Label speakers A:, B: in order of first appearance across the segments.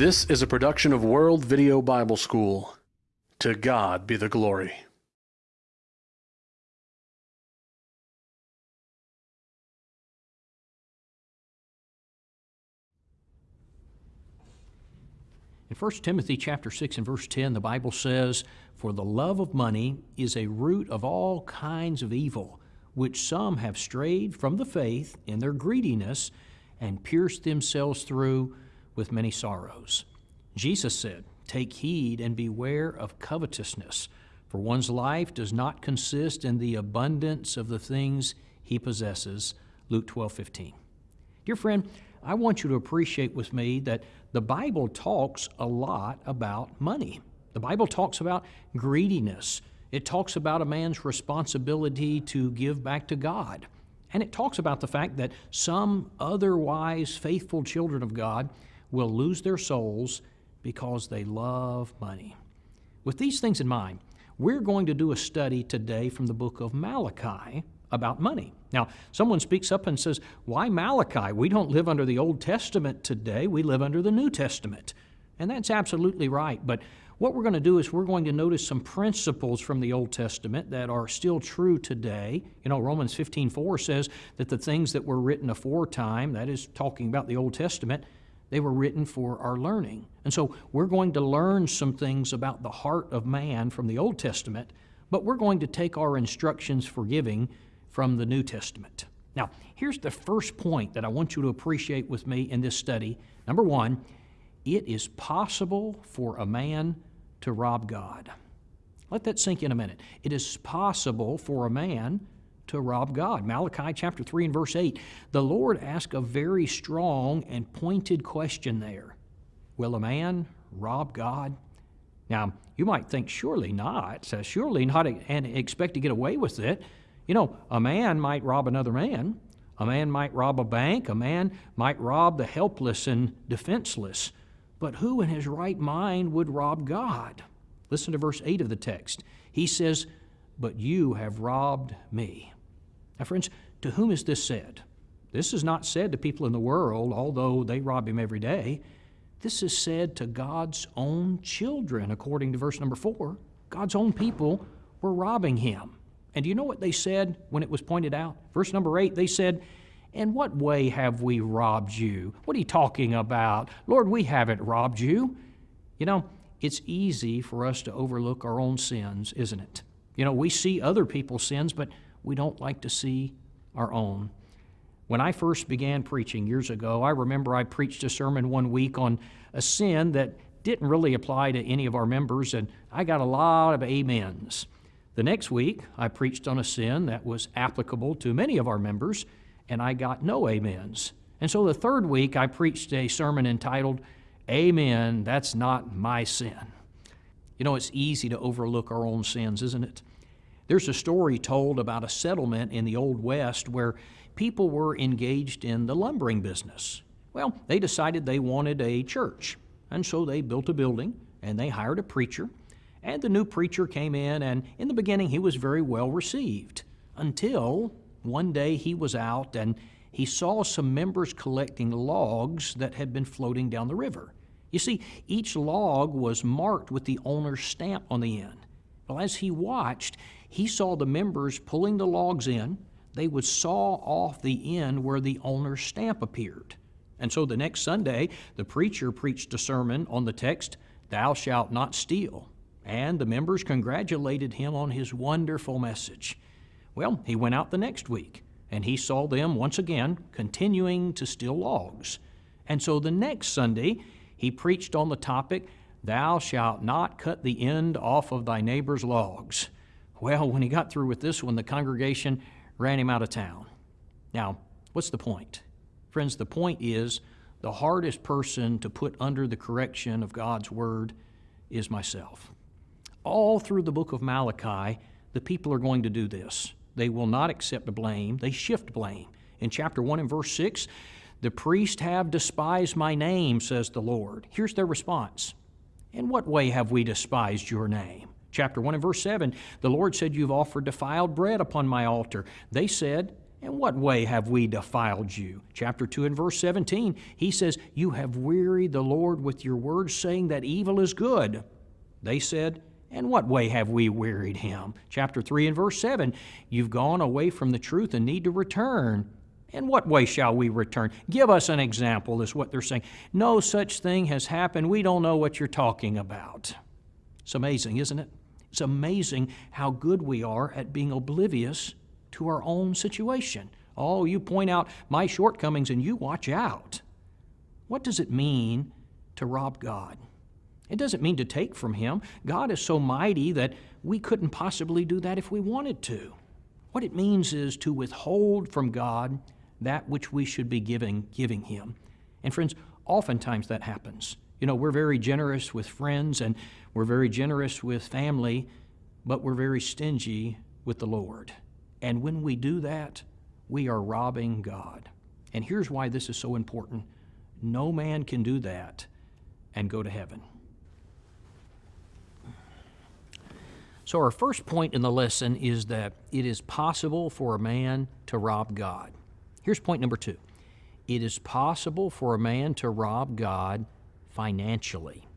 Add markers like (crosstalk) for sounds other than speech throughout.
A: This is a production of World Video Bible School. To God be the glory.
B: In 1 Timothy chapter 6 and verse 10, the Bible says, For the love of money is a root of all kinds of evil, which some have strayed from the faith in their greediness and pierced themselves through with many sorrows. Jesus said, Take heed and beware of covetousness, for one's life does not consist in the abundance of the things he possesses. Luke 12 15. Dear friend, I want you to appreciate with me that the Bible talks a lot about money. The Bible talks about greediness. It talks about a man's responsibility to give back to God. And it talks about the fact that some otherwise faithful children of God will lose their souls because they love money. With these things in mind, we're going to do a study today from the book of Malachi about money. Now, someone speaks up and says, Why Malachi? We don't live under the Old Testament today, we live under the New Testament. And that's absolutely right. But what we're going to do is we're going to notice some principles from the Old Testament that are still true today. You know, Romans 15:4 says that the things that were written aforetime, that is talking about the Old Testament, they were written for our learning. And so we're going to learn some things about the heart of man from the Old Testament, but we're going to take our instructions for giving from the New Testament. Now, here's the first point that I want you to appreciate with me in this study. Number one, it is possible for a man to rob God. Let that sink in a minute. It is possible for a man to rob God. Malachi chapter 3 and verse 8. The Lord asked a very strong and pointed question there Will a man rob God? Now, you might think, surely not. Surely not and expect to get away with it. You know, a man might rob another man. A man might rob a bank. A man might rob the helpless and defenseless. But who in his right mind would rob God? Listen to verse 8 of the text. He says, But you have robbed me. Now, friends, to whom is this said? This is not said to people in the world, although they rob him every day. This is said to God's own children, according to verse number 4. God's own people were robbing him. And do you know what they said when it was pointed out? Verse number 8, they said, In what way have we robbed you? What are you talking about? Lord, we haven't robbed you. You know, it's easy for us to overlook our own sins, isn't it? You know, we see other people's sins, but we don't like to see our own. When I first began preaching years ago, I remember I preached a sermon one week on a sin that didn't really apply to any of our members, and I got a lot of amens. The next week, I preached on a sin that was applicable to many of our members, and I got no amens. And so the third week, I preached a sermon entitled, Amen, That's Not My Sin. You know, it's easy to overlook our own sins, isn't it? There's a story told about a settlement in the Old West where people were engaged in the lumbering business. Well, they decided they wanted a church, and so they built a building and they hired a preacher and the new preacher came in, and in the beginning, he was very well received until one day he was out and he saw some members collecting logs that had been floating down the river. You see, each log was marked with the owner's stamp on the end. Well, as he watched, he saw the members pulling the logs in. They would saw off the end where the owner's stamp appeared. And so the next Sunday, the preacher preached a sermon on the text, Thou shalt not steal and the members congratulated him on his wonderful message. Well, he went out the next week, and he saw them once again continuing to steal logs. And so the next Sunday, he preached on the topic, Thou shalt not cut the end off of thy neighbor's logs. Well, when he got through with this one, the congregation ran him out of town. Now, what's the point? Friends, the point is the hardest person to put under the correction of God's Word is myself all through the book of Malachi, the people are going to do this. They will not accept blame, they shift blame. In chapter 1 and verse 6, the priests have despised my name, says the Lord. Here's their response In what way have we despised your name? Chapter 1 and verse 7, the Lord said, You've offered defiled bread upon my altar. They said, In what way have we defiled you? Chapter 2 and verse 17, he says, You have wearied the Lord with your words, saying that evil is good. They said, In what way have we wearied him? Chapter 3 and verse 7, You've gone away from the truth and need to return. In what way shall we return? Give us an example, is what they're saying. No such thing has happened. We don't know what you're talking about. It's amazing, isn't it? It's amazing how good we are at being oblivious to our own situation. Oh, you point out my shortcomings and you watch out. What does it mean to rob God? It doesn't mean to take from Him. God is so mighty that we couldn't possibly do that if we wanted to. What it means is to withhold from God that which we should be giving, giving Him. And friends, oftentimes that happens. You know, we're very generous with friends and we're very generous with family, but we're very stingy with the Lord. And when we do that, we are robbing God. And here's why this is so important no man can do that and go to heaven. So, our first point in the lesson is that it is possible for a man to rob God. Here's point number two it is possible for a man to rob God financially.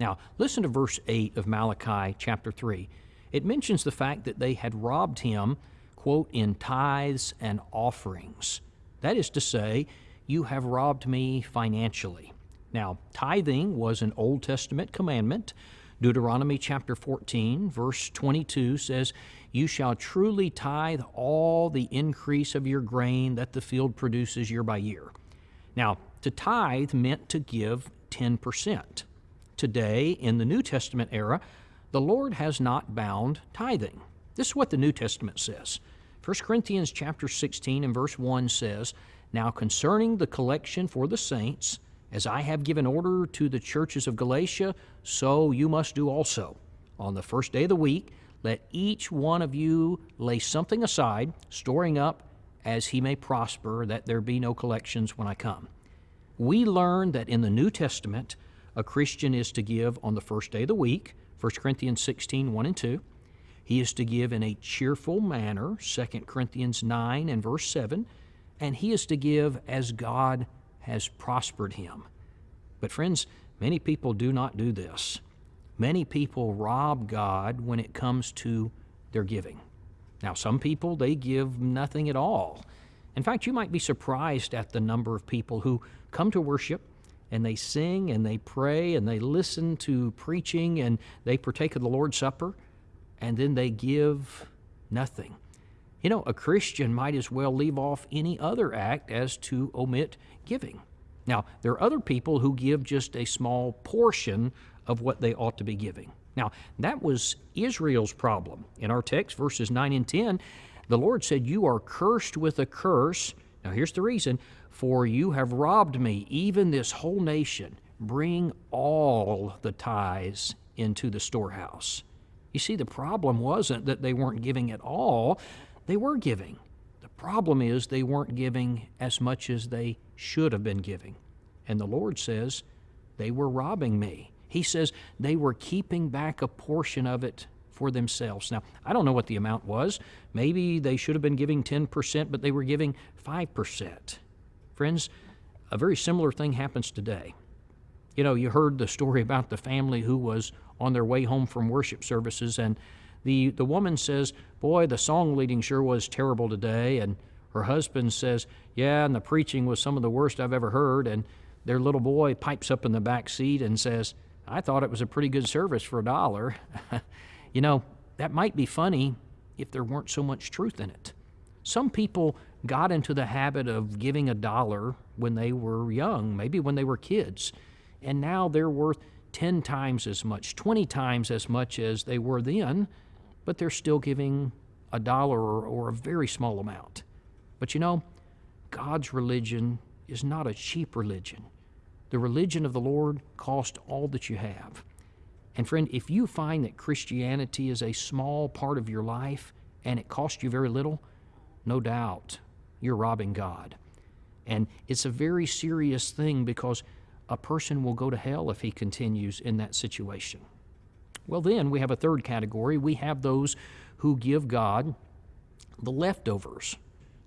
B: Now, listen to verse 8 of Malachi chapter 3. It mentions the fact that they had robbed him quote, in tithes and offerings. That is to say, you have robbed me financially. Now, tithing was an Old Testament commandment. Deuteronomy chapter 14, verse 22 says, You shall truly tithe all the increase of your grain that the field produces year by year. Now, to tithe meant to give 10%. Today, in the New Testament era, the Lord has not bound tithing. This is what the New Testament says. 1 Corinthians chapter 16 and verse 1 says, Now concerning the collection for the saints, as I have given order to the churches of Galatia, so you must do also. On the first day of the week, let each one of you lay something aside, storing up as he may prosper, that there be no collections when I come. We learn that in the New Testament, a Christian is to give on the first day of the week, 1 Corinthians 16, 1 and 2. He is to give in a cheerful manner, 2 Corinthians 9 and verse 7, and he is to give as God has prospered him. But, friends, many people do not do this. Many people rob God when it comes to their giving. Now, some people, they give nothing at all. In fact, you might be surprised at the number of people who come to worship and they sing and they pray and they listen to preaching and they partake of the Lord's Supper and then they give nothing. You know, a Christian might as well leave off any other act as to omit giving. Now, there are other people who give just a small portion of what they ought to be giving. Now, that was Israel's problem. In our text, verses 9 and 10, the Lord said, You are cursed with a curse. Now, here's the reason for you have robbed me, even this whole nation. Bring all the tithes into the storehouse. You see, the problem wasn't that they weren't giving at all, they were giving. The problem is they weren't giving as much as they should have been giving. And the Lord says, they were robbing me. He says they were keeping back a portion of it for themselves. Now, I don't know what the amount was. Maybe they should have been giving 10%, but they were giving 5%. Friends, a very similar thing happens today. You know, you heard the story about the family who was on their way home from worship services, and the, the woman says, Boy, the song leading sure was terrible today. And her husband says, Yeah, and the preaching was some of the worst I've ever heard. And their little boy pipes up in the back seat and says, I thought it was a pretty good service for a dollar. (laughs) you know, that might be funny if there weren't so much truth in it. Some people got into the habit of giving a dollar when they were young, maybe when they were kids, and now they're worth 10 times as much, 20 times as much as they were then, but they're still giving a dollar or, or a very small amount. But you know, God's religion is not a cheap religion. The religion of the Lord cost all that you have. And friend, if you find that Christianity is a small part of your life and it costs you very little, no doubt you're robbing God. And it's a very serious thing because a person will go to hell if he continues in that situation. Well, then we have a third category. We have those who give God the leftovers.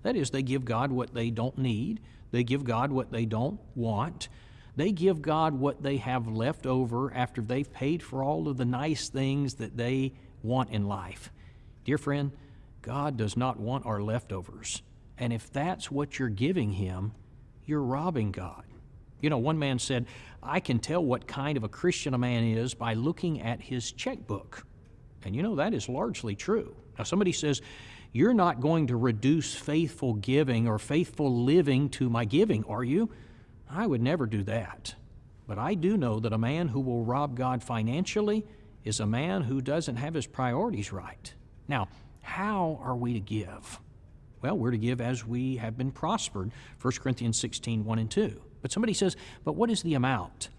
B: That is, they give God what they don't need, they give God what they don't want. They give God what they have left over after they've paid for all of the nice things that they want in life. Dear friend, God does not want our leftovers. And if that's what you're giving Him, you're robbing God. You know, one man said, I can tell what kind of a Christian a man is by looking at his checkbook. And you know, that is largely true. Now, somebody says, You're not going to reduce faithful giving or faithful living to my giving, are you? I would never do that. But I do know that a man who will rob God financially is a man who doesn't have his priorities right. Now, how are we to give? Well, we're to give as we have been prospered, 1 Corinthians 16, 1 and 2. But somebody says, but what is the amount?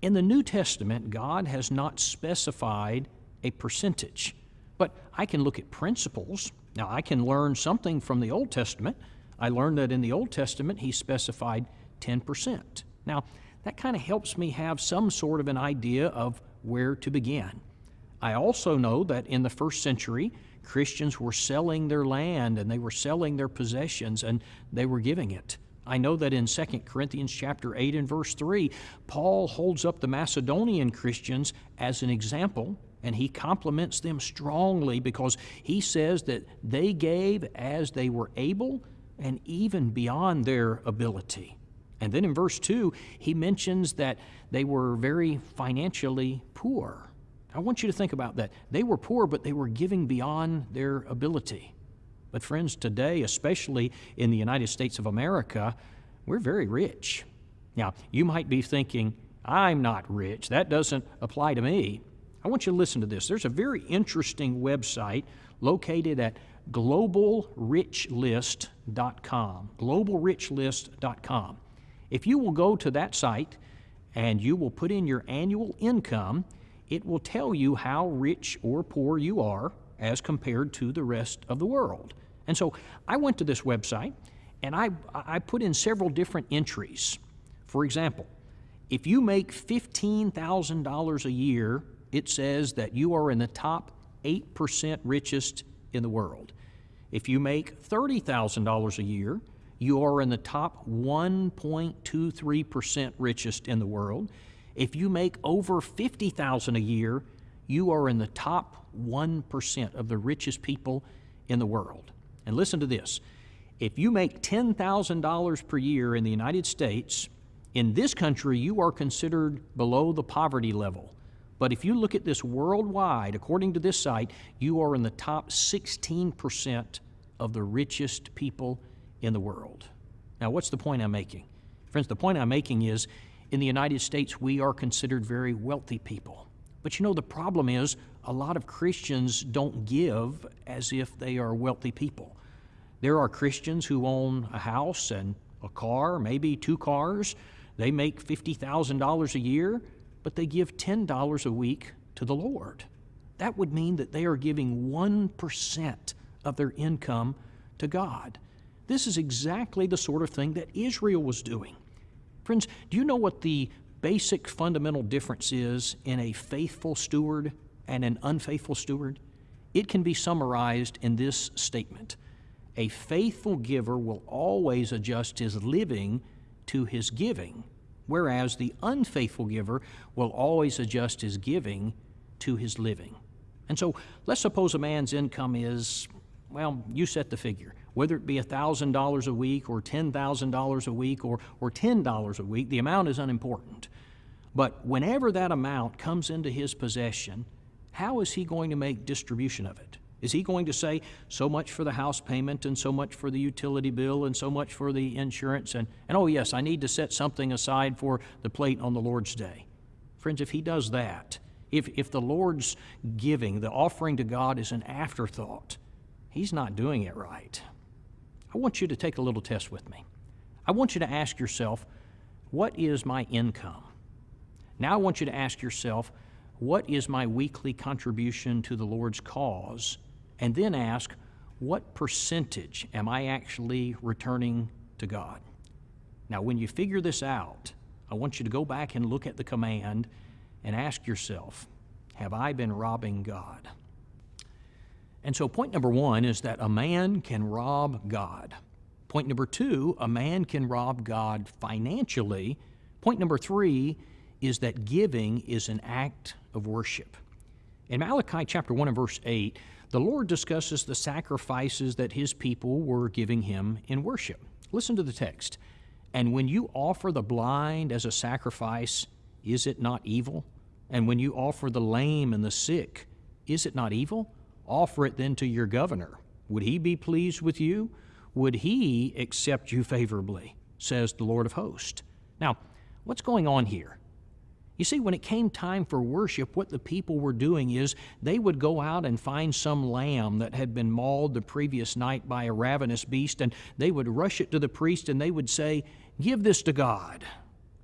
B: In the New Testament, God has not specified a percentage. But I can look at principles. Now, I can learn something from the Old Testament. I learned that in the Old Testament, He specified 10%. Now, that kind of helps me have some sort of an idea of where to begin. I also know that in the first century, Christians were selling their land and they were selling their possessions and they were giving it. I know that in 2 Corinthians chapter 8 and verse 3, Paul holds up the Macedonian Christians as an example and he compliments them strongly because he says that they gave as they were able and even beyond their ability. And then in verse 2, he mentions that they were very financially poor. I want you to think about that. They were poor, but they were giving beyond their ability. But, friends, today, especially in the United States of America, we're very rich. Now, you might be thinking, I'm not rich. That doesn't apply to me. I want you to listen to this. There's a very interesting website located at globalrichlist.com. Globalrichlist.com. If you will go to that site and you will put in your annual income, it will tell you how rich or poor you are as compared to the rest of the world. And so I went to this website and I, I put in several different entries. For example, if you make $15,000 a year, it says that you are in the top 8% richest in the world. If you make $30,000 a year, you are in the top 1.23% richest in the world. If you make over 50,000 a year, you are in the top 1% of the richest people in the world. And listen to this. If you make $10,000 per year in the United States, in this country you are considered below the poverty level. But if you look at this worldwide, according to this site, you are in the top 16% of the richest people in the world. Now, what's the point I'm making? Friends, the point I'm making is in the United States, we are considered very wealthy people. But you know, the problem is a lot of Christians don't give as if they are wealthy people. There are Christians who own a house and a car, maybe two cars. They make $50,000 a year, but they give $10 a week to the Lord. That would mean that they are giving 1% of their income to God. This is exactly the sort of thing that Israel was doing. Friends, do you know what the basic fundamental difference is in a faithful steward and an unfaithful steward? It can be summarized in this statement A faithful giver will always adjust his living to his giving, whereas the unfaithful giver will always adjust his giving to his living. And so let's suppose a man's income is, well, you set the figure whether it be $1,000 a week or $10,000 a week or, or $10 a week, the amount is unimportant. But whenever that amount comes into his possession, how is he going to make distribution of it? Is he going to say, so much for the house payment and so much for the utility bill and so much for the insurance and, and oh, yes, I need to set something aside for the plate on the Lord's day? Friends, if he does that, if, if the Lord's giving, the offering to God is an afterthought, he's not doing it right. I want you to take a little test with me. I want you to ask yourself, what is my income? Now I want you to ask yourself, what is my weekly contribution to the Lord's cause? And then ask, what percentage am I actually returning to God? Now, when you figure this out, I want you to go back and look at the command and ask yourself, have I been robbing God? And so, point number one is that a man can rob God. Point number two, a man can rob God financially. Point number three is that giving is an act of worship. In Malachi chapter 1 and verse 8, the Lord discusses the sacrifices that his people were giving him in worship. Listen to the text. And when you offer the blind as a sacrifice, is it not evil? And when you offer the lame and the sick, is it not evil? Offer it then to your governor. Would he be pleased with you? Would he accept you favorably? Says the Lord of hosts. Now, what's going on here? You see, when it came time for worship, what the people were doing is they would go out and find some lamb that had been mauled the previous night by a ravenous beast, and they would rush it to the priest and they would say, Give this to God.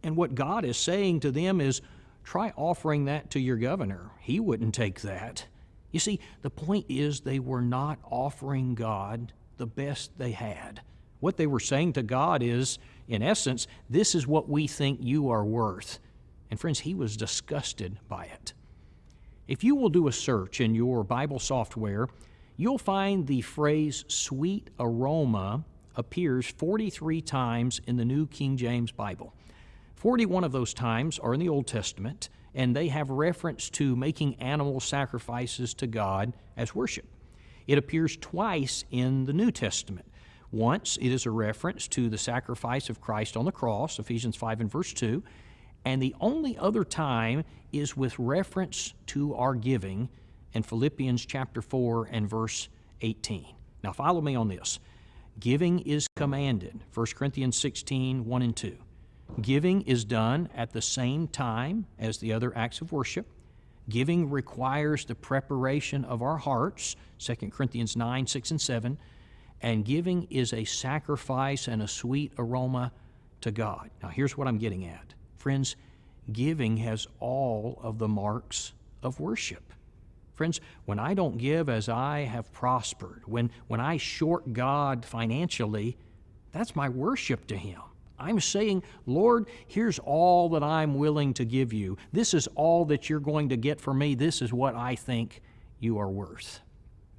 B: And what God is saying to them is, Try offering that to your governor. He wouldn't take that. You see, the point is they were not offering God the best they had. What they were saying to God is, in essence, this is what we think you are worth. And friends, he was disgusted by it. If you will do a search in your Bible software, you'll find the phrase sweet aroma appears 43 times in the New King James Bible. 41 of those times are in the Old Testament, and they have reference to making animal sacrifices to God as worship. It appears twice in the New Testament. Once it is a reference to the sacrifice of Christ on the cross, Ephesians 5 and verse 2, and the only other time is with reference to our giving in Philippians chapter 4 and verse 18. Now, follow me on this. Giving is commanded, 1 Corinthians 16 1 and 2. Giving is done at the same time as the other acts of worship. Giving requires the preparation of our hearts, 2 Corinthians 9 6 and 7. And giving is a sacrifice and a sweet aroma to God. Now, here's what I'm getting at Friends, giving has all of the marks of worship. Friends, when I don't give as I have prospered, when, when I short God financially, that's my worship to Him. I'm saying, Lord, here's all that I'm willing to give you. This is all that you're going to get from me. This is what I think you are worth.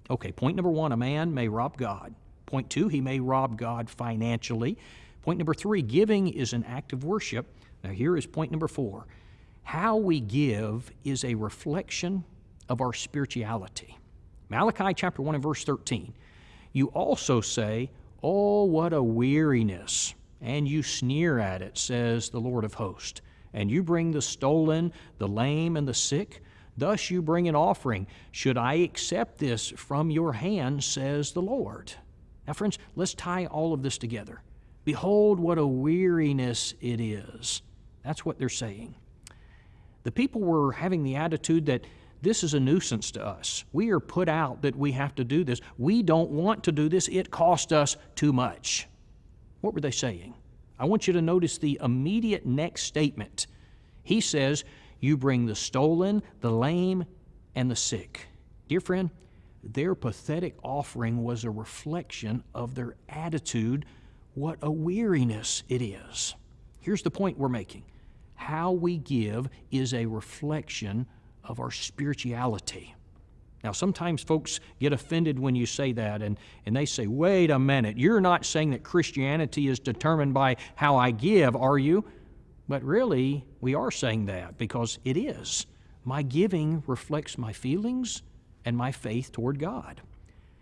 B: Okay, point number one a man may rob God. Point two, he may rob God financially. Point number three, giving is an act of worship. Now, here is point number four how we give is a reflection of our spirituality. Malachi chapter 1 and verse 13. You also say, Oh, what a weariness! And you sneer at it, says the Lord of hosts. And you bring the stolen, the lame, and the sick. Thus you bring an offering. Should I accept this from your hand, says the Lord? Now, friends, let's tie all of this together. Behold, what a weariness it is that's what they're saying. The people were having the attitude that this is a nuisance to us. We are put out that we have to do this. We don't want to do this. It cost us too much. What were they saying? I want you to notice the immediate next statement. He says, You bring the stolen, the lame, and the sick. Dear friend, their pathetic offering was a reflection of their attitude. What a weariness it is. Here's the point we're making how we give is a reflection of our spirituality. Now, sometimes folks get offended when you say that, and, and they say, wait a minute, you're not saying that Christianity is determined by how I give, are you? But really, we are saying that because it is. My giving reflects my feelings and my faith toward God.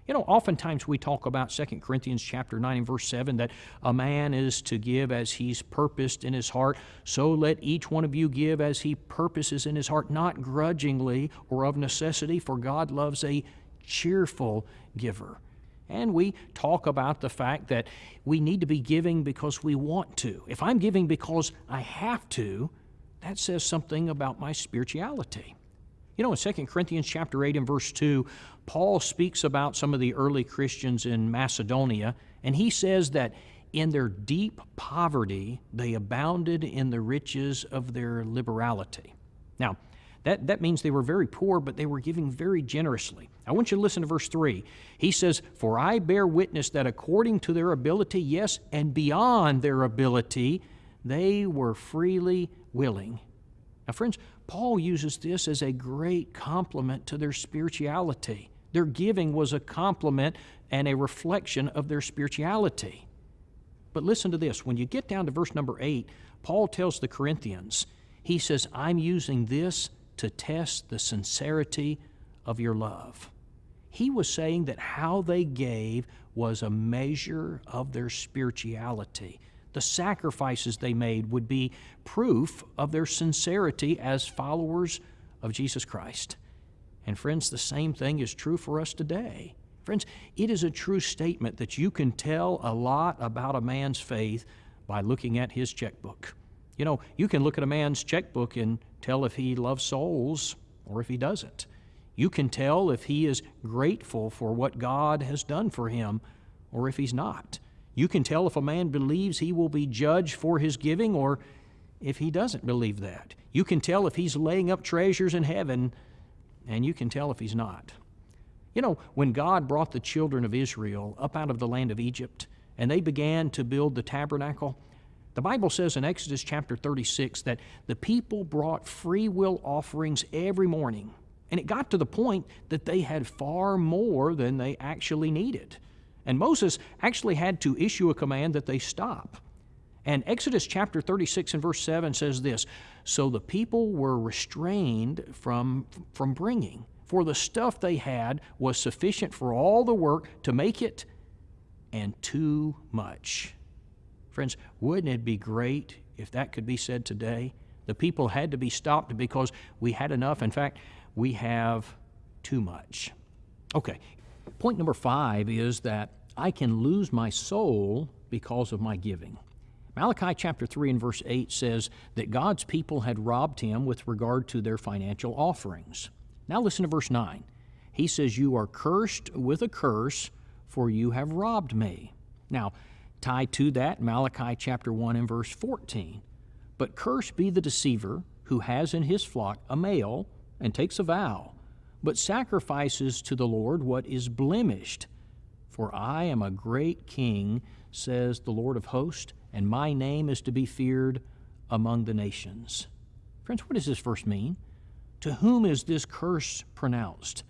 B: You know, oftentimes we talk about 2 Corinthians chapter 9 and verse 7 that a man is to give as he's purposed in his heart. So let each one of you give as he purposes in his heart, not grudgingly or of necessity, for God loves a cheerful giver. And we talk about the fact that we need to be giving because we want to. If I'm giving because I have to, that says something about my spirituality. You know, in 2 Corinthians chapter 8 and verse 2, Paul speaks about some of the early Christians in Macedonia, and he says that in their deep poverty, they abounded in the riches of their liberality. Now, that, that means they were very poor, but they were giving very generously. I want you to listen to verse 3. He says, For I bear witness that according to their ability, yes, and beyond their ability, they were freely willing. Now, friends, Paul uses this as a great compliment to their spirituality. Their giving was a compliment and a reflection of their spirituality. But listen to this. When you get down to verse number 8, Paul tells the Corinthians, he says, I'm using this to test the sincerity of your love. He was saying that how they gave was a measure of their spirituality. The sacrifices they made would be proof of their sincerity as followers of Jesus Christ. And friends, the same thing is true for us today. Friends, it is a true statement that you can tell a lot about a man's faith by looking at his checkbook. You know, you can look at a man's checkbook and tell if he loves souls or if he doesn't. You can tell if he is grateful for what God has done for him or if he's not. You can tell if a man believes he will be judged for his giving or if he doesn't believe that. You can tell if he's laying up treasures in heaven, and you can tell if he's not. You know, when God brought the children of Israel up out of the land of Egypt and they began to build the tabernacle, the Bible says in Exodus chapter 36 that the people brought free will offerings every morning and it got to the point that they had far more than they actually needed. And Moses actually had to issue a command that they stop. And Exodus chapter 36 and verse 7 says this So the people were restrained from, from bringing, for the stuff they had was sufficient for all the work to make it, and too much. Friends, wouldn't it be great if that could be said today? The people had to be stopped because we had enough. In fact, we have too much. Okay, point number five is that I can lose my soul because of my giving. Malachi chapter 3 and verse 8 says that God's people had robbed him with regard to their financial offerings. Now listen to verse 9. He says, You are cursed with a curse, for you have robbed me. Now, tied to that, Malachi chapter 1 and verse 14. But cursed be the deceiver who has in his flock a male and takes a vow, but sacrifices to the Lord what is blemished. For I am a great king, says the Lord of hosts, and my name is to be feared among the nations. Friends, what does this verse mean? To whom is this curse pronounced?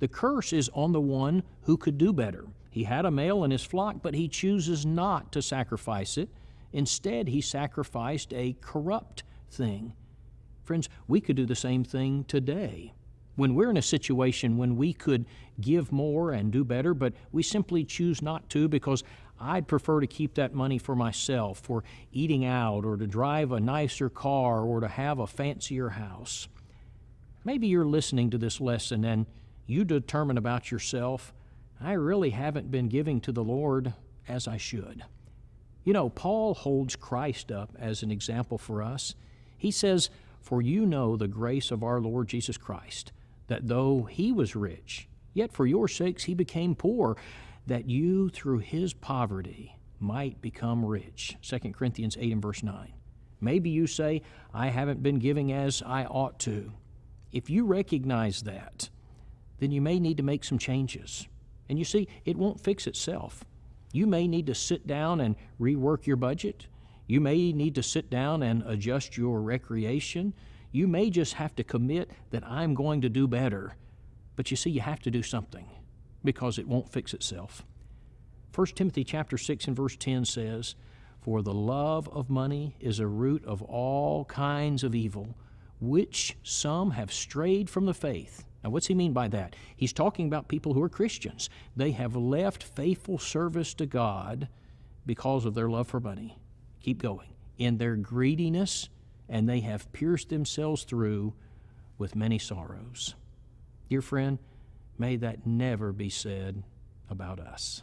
B: The curse is on the one who could do better. He had a male in his flock, but he chooses not to sacrifice it. Instead, he sacrificed a corrupt thing. Friends, we could do the same thing today. When we're in a situation when we could give more and do better, but we simply choose not to because I'd prefer to keep that money for myself, for eating out, or to drive a nicer car, or to have a fancier house. Maybe you're listening to this lesson and you determine about yourself, I really haven't been giving to the Lord as I should. You know, Paul holds Christ up as an example for us. He says, for you know the grace of our Lord Jesus Christ, that though he was rich, yet for your sakes he became poor, that you through his poverty might become rich. 2 Corinthians 8 and verse 9. Maybe you say, I haven't been giving as I ought to. If you recognize that, then you may need to make some changes. And you see, it won't fix itself. You may need to sit down and rework your budget. You may need to sit down and adjust your recreation. You may just have to commit that I'm going to do better. But you see, you have to do something because it won't fix itself. 1 Timothy chapter 6 and verse 10 says, For the love of money is a root of all kinds of evil, which some have strayed from the faith. Now, what's he mean by that? He's talking about people who are Christians. They have left faithful service to God because of their love for money keep going, in their greediness, and they have pierced themselves through with many sorrows. Dear friend, may that never be said about us.